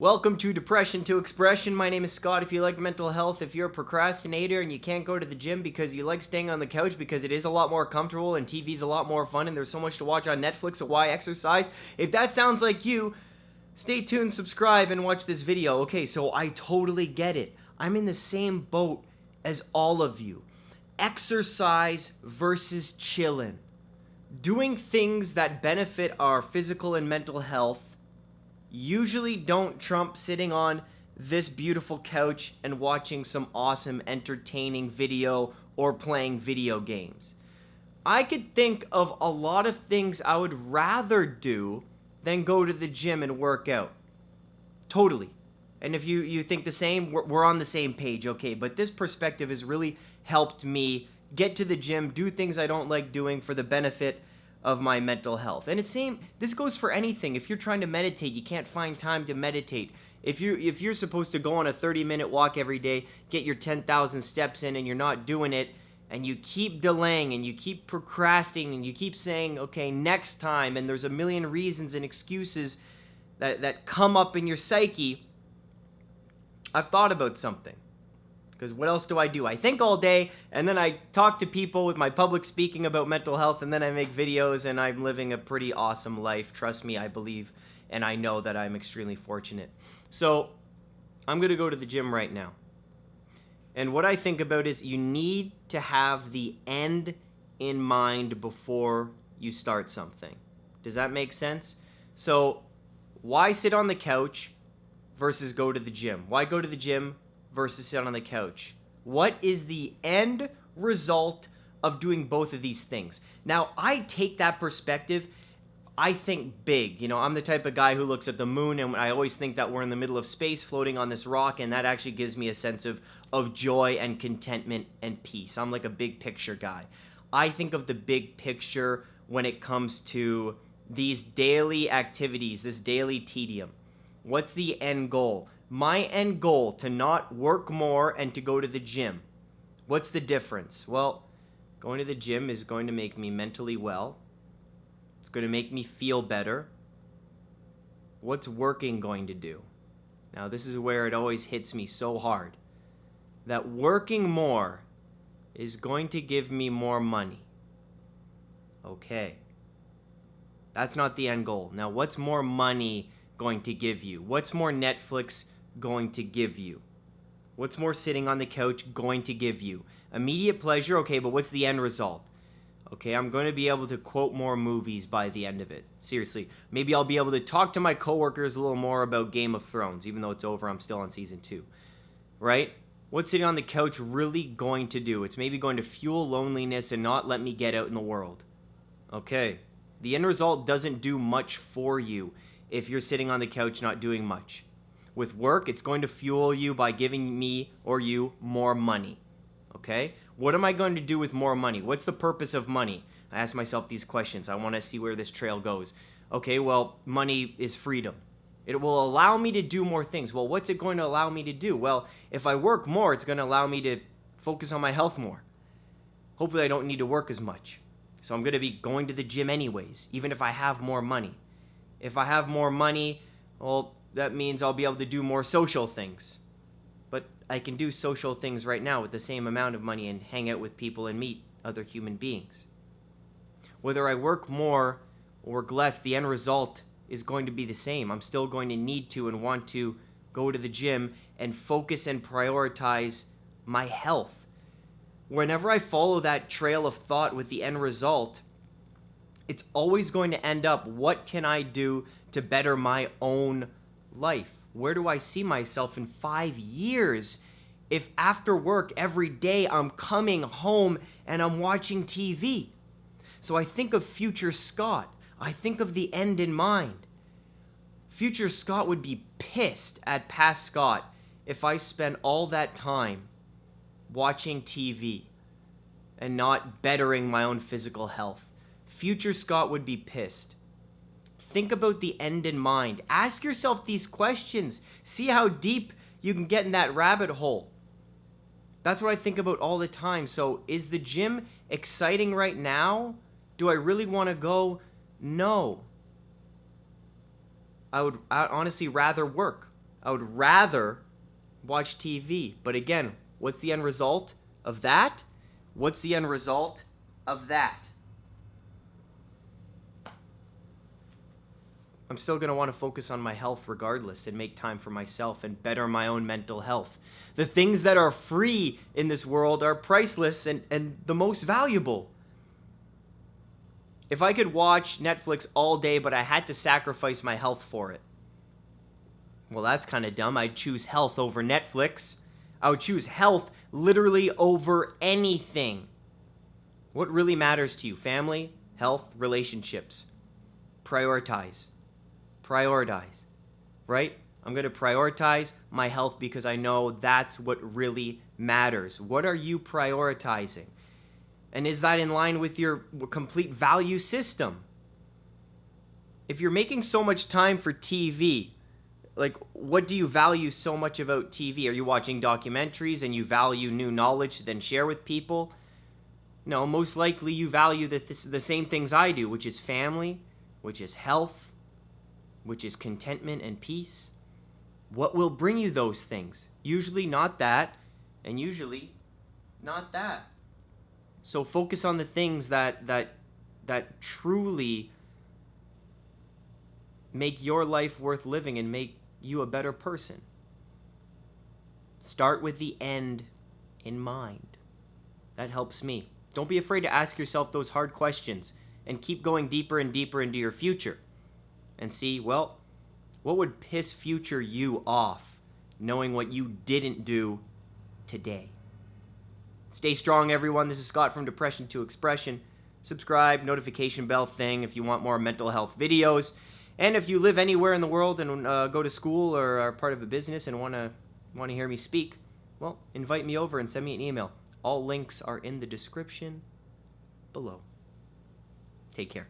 Welcome to Depression to Expression. My name is Scott. If you like mental health, if you're a procrastinator and you can't go to the gym because you like staying on the couch because it is a lot more comfortable and TV's a lot more fun and there's so much to watch on Netflix, so why exercise? If that sounds like you, stay tuned, subscribe, and watch this video. Okay, so I totally get it. I'm in the same boat as all of you. Exercise versus chillin'. Doing things that benefit our physical and mental health usually don't trump sitting on this beautiful couch and watching some awesome entertaining video or playing video games. I could think of a lot of things I would rather do than go to the gym and work out. Totally. And if you, you think the same, we're, we're on the same page, okay. But this perspective has really helped me get to the gym, do things I don't like doing for the benefit of my mental health. And it's same this goes for anything. If you're trying to meditate, you can't find time to meditate. If you if you're supposed to go on a 30-minute walk every day, get your 10,000 steps in and you're not doing it and you keep delaying and you keep procrastinating and you keep saying, "Okay, next time." And there's a million reasons and excuses that that come up in your psyche. I've thought about something. Because what else do I do? I think all day, and then I talk to people with my public speaking about mental health, and then I make videos, and I'm living a pretty awesome life. Trust me, I believe, and I know that I'm extremely fortunate. So, I'm going to go to the gym right now. And what I think about is you need to have the end in mind before you start something. Does that make sense? So, why sit on the couch versus go to the gym? Why go to the gym versus sit on the couch? What is the end result of doing both of these things? Now, I take that perspective. I think big. You know, I'm the type of guy who looks at the moon and I always think that we're in the middle of space floating on this rock and that actually gives me a sense of of joy and contentment and peace. I'm like a big picture guy. I think of the big picture when it comes to these daily activities, this daily tedium. What's the end goal? My end goal to not work more and to go to the gym. What's the difference? Well, going to the gym is going to make me mentally well. It's going to make me feel better. What's working going to do? Now, this is where it always hits me so hard. That working more is going to give me more money. Okay. That's not the end goal. Now, what's more money going to give you? What's more Netflix going to give you? What's more sitting on the couch going to give you? Immediate pleasure, okay, but what's the end result? Okay, I'm going to be able to quote more movies by the end of it. Seriously, maybe I'll be able to talk to my coworkers a little more about Game of Thrones, even though it's over, I'm still on season two. Right? What's sitting on the couch really going to do? It's maybe going to fuel loneliness and not let me get out in the world. Okay, the end result doesn't do much for you if you're sitting on the couch not doing much. With work, it's going to fuel you by giving me or you more money. Okay? What am I going to do with more money? What's the purpose of money? I ask myself these questions. I want to see where this trail goes. Okay, well, money is freedom. It will allow me to do more things. Well, what's it going to allow me to do? Well, if I work more, it's going to allow me to focus on my health more. Hopefully, I don't need to work as much. So I'm going to be going to the gym anyways, even if I have more money. If I have more money, well, that means I'll be able to do more social things. But I can do social things right now with the same amount of money and hang out with people and meet other human beings. Whether I work more or work less, the end result is going to be the same. I'm still going to need to and want to go to the gym and focus and prioritize my health. Whenever I follow that trail of thought with the end result, it's always going to end up what can I do to better my own life? Where do I see myself in five years if after work every day I'm coming home and I'm watching TV? So I think of future Scott. I think of the end in mind. Future Scott would be pissed at past Scott if I spent all that time watching TV and not bettering my own physical health. Future Scott would be pissed. Think about the end in mind. Ask yourself these questions. See how deep you can get in that rabbit hole. That's what I think about all the time. So, is the gym exciting right now? Do I really want to go? No. I would I'd honestly rather work. I would rather watch TV. But again, what's the end result of that? What's the end result of that? I'm still going to want to focus on my health regardless and make time for myself and better my own mental health. The things that are free in this world are priceless and, and the most valuable. If I could watch Netflix all day, but I had to sacrifice my health for it, well, that's kind of dumb. I'd choose health over Netflix. I would choose health literally over anything. What really matters to you? Family, health, relationships. Prioritize. Prioritize. Right? I'm going to prioritize my health because I know that's what really matters. What are you prioritizing? And is that in line with your complete value system? If you're making so much time for TV, like what do you value so much about TV? Are you watching documentaries and you value new knowledge to then share with people? No, most likely you value the, th- the same things I do, which is family, which is health, which is contentment and peace. What will bring you those things? Usually not that, and usually not that. So focus on the things that that that truly make your life worth living and make you a better person. Start with the end in mind. That helps me. Don't be afraid to ask yourself those hard questions and keep going deeper and deeper into your future. And see, well, what would piss future you off knowing what you didn't do today? Stay strong, everyone. This is Scott from Depression to Expression. Subscribe, notification bell thing if you want more mental health videos. And if you live anywhere in the world and uh, go to school or are part of a business and want to want to hear me speak, well, invite me over and send me an email. All links are in the description below. Take care.